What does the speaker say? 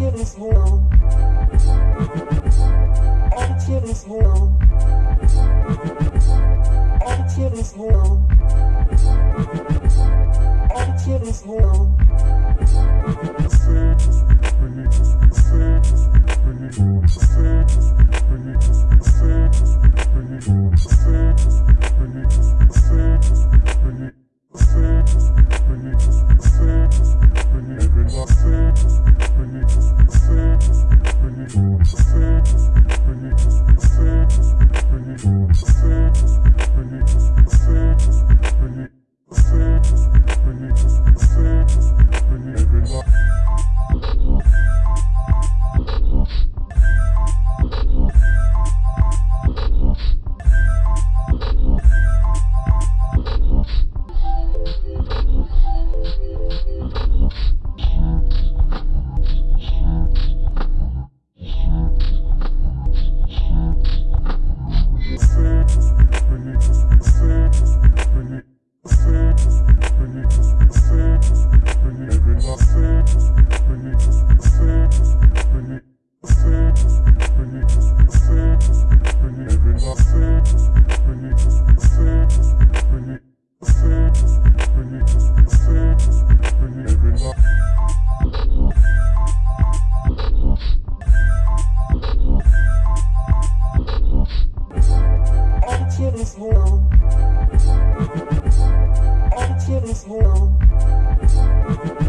Until this world, until this world, until this world, until this world. Until this you. Attitude is home.